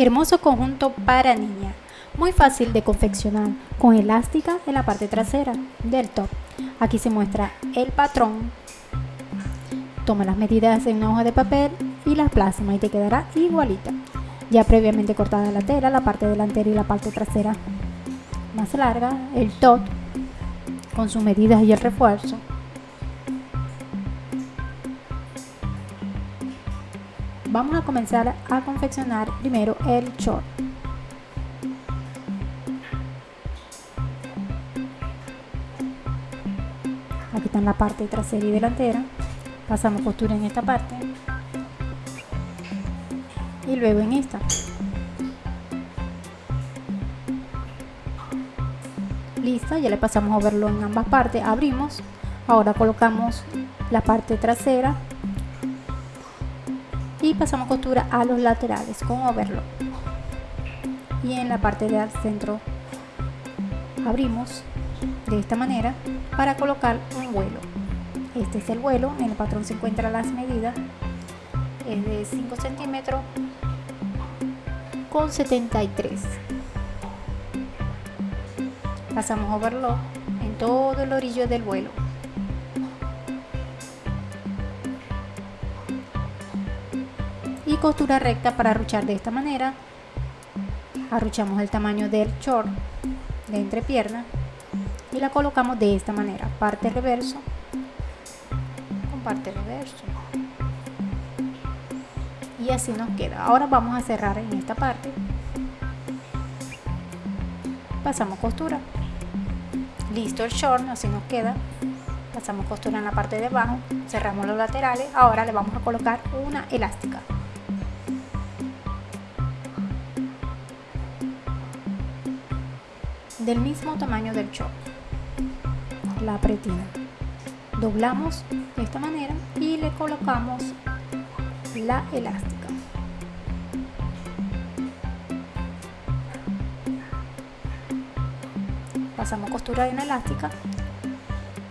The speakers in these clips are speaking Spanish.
Hermoso conjunto para niña, muy fácil de confeccionar, con elástica en la parte trasera del top. Aquí se muestra el patrón. Toma las medidas en una hoja de papel y las plasma y te quedará igualita. Ya previamente cortada la tela, la parte delantera y la parte trasera más larga, el top con sus medidas y el refuerzo. Vamos a comenzar a confeccionar primero el short. Aquí está en la parte trasera y delantera. Pasamos costura en esta parte. Y luego en esta. Lista, ya le pasamos a verlo en ambas partes. Abrimos. Ahora colocamos la parte trasera pasamos costura a los laterales con overlock y en la parte del centro abrimos de esta manera para colocar un vuelo. Este es el vuelo en el patrón se encuentran las medidas es de 5 centímetros con 73 pasamos overlock en todo el orillo del vuelo y costura recta para arruchar de esta manera. Arruchamos el tamaño del short de entrepierna y la colocamos de esta manera. Parte reverso con parte reverso. Y así nos queda. Ahora vamos a cerrar en esta parte. Pasamos costura. Listo el short así nos queda. Pasamos costura en la parte de abajo. Cerramos los laterales. Ahora le vamos a colocar una elástica del mismo tamaño del short la pretina. Doblamos de esta manera y le colocamos la elástica. Pasamos costura en elástica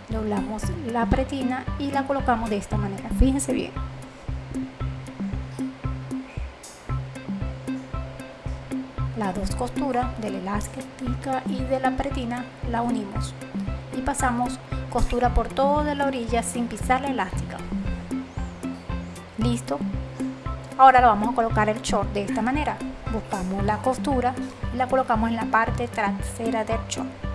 doblamos la pretina y la colocamos de esta manera. Fíjense bien las dos costuras de la elástica y de la pretina la unimos. Y pasamos costura por toda la orilla sin pisar la elástica. Listo. Ahora lo vamos a colocar el short de esta manera. Buscamos la costura y la colocamos en la parte trasera del short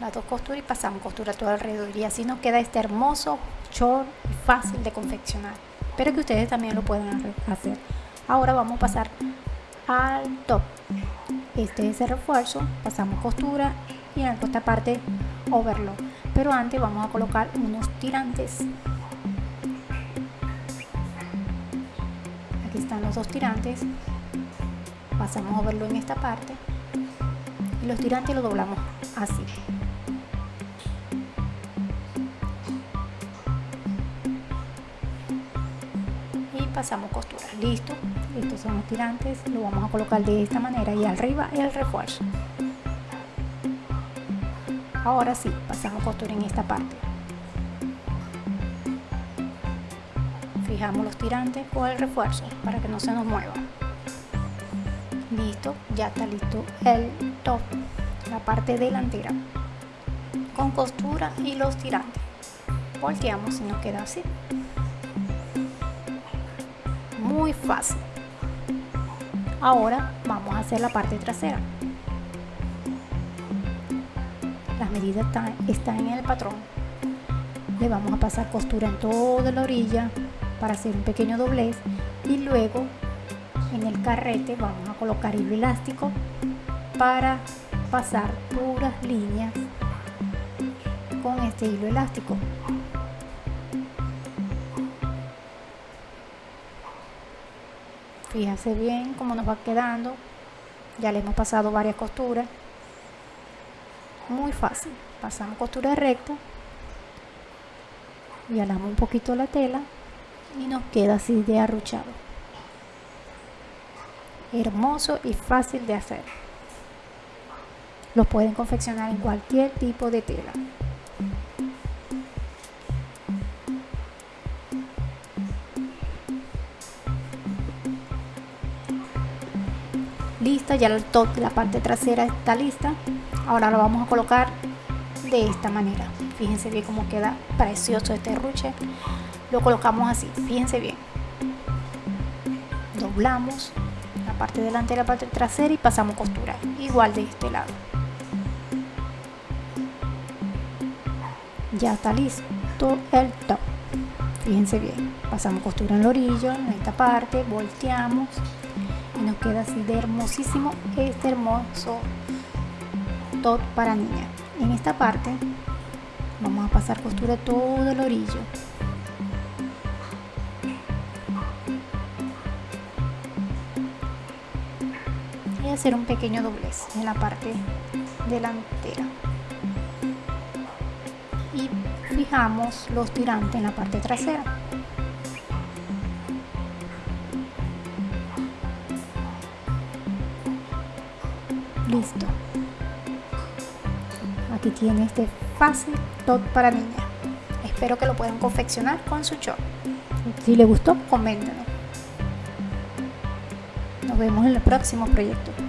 las dos costuras y pasamos costura todo alrededor. Y así nos queda este hermoso short fácil de confeccionar. Pero que ustedes también lo pueden hacer. ahora vamos a pasar al top. Este es el refuerzo. Pasamos costura y en esta parte overlock. Pero antes vamos a colocar unos tirantes. Aquí están los dos tirantes. Pasamos overlock en esta parte los tirantes los doblamos así. Y pasamos costura. Listo. Estos son los tirantes. Lo vamos a colocar de esta manera y arriba el refuerzo. Ahora sí pasamos costura en esta parte. Fijamos los tirantes con el refuerzo para que no se nos mueva listo ya está listo el top la parte delantera. Con costura y los tirantes. Volteamos y nos queda así. Muy fácil. Ahora vamos a hacer la parte trasera. Las medidas están, están en el patrón. Le vamos a pasar costura en toda la orilla para hacer un pequeño doblez y luego en el carrete vamos a colocar hilo elástico para pasar puras líneas con este hilo elástico. Fíjense bien cómo nos va quedando. Ya le hemos pasado varias costuras. Muy fácil. Pasamos costura recta. Y alamos un poquito la tela y nos queda así de arruchado hermoso y fácil de hacer Los pueden confeccionar en cualquier tipo de tela. Lista, ya el top, la parte trasera está lista. Ahora lo vamos a colocar de esta manera. Fíjense bien cómo queda precioso este ruche. Lo colocamos así, fíjense bien. Doblamos la parte delante y la parte trasera y pasamos costura. Igual de este lado. Ya está listo el top. Fíjense bien. Pasamos costura en el orillo, en esta parte, volteamos y nos queda así de hermosísimo este hermoso top para niña. En esta parte vamos a pasar costura todo el orillo hacer un pequeño doblez en la parte delantera y fijamos los tirantes en la parte trasera listo aquí tiene este fácil top para niña. Espero que lo puedan confeccionar con su short. Si les gustó, coméntenlo. Nos vemos en el próximo proyecto.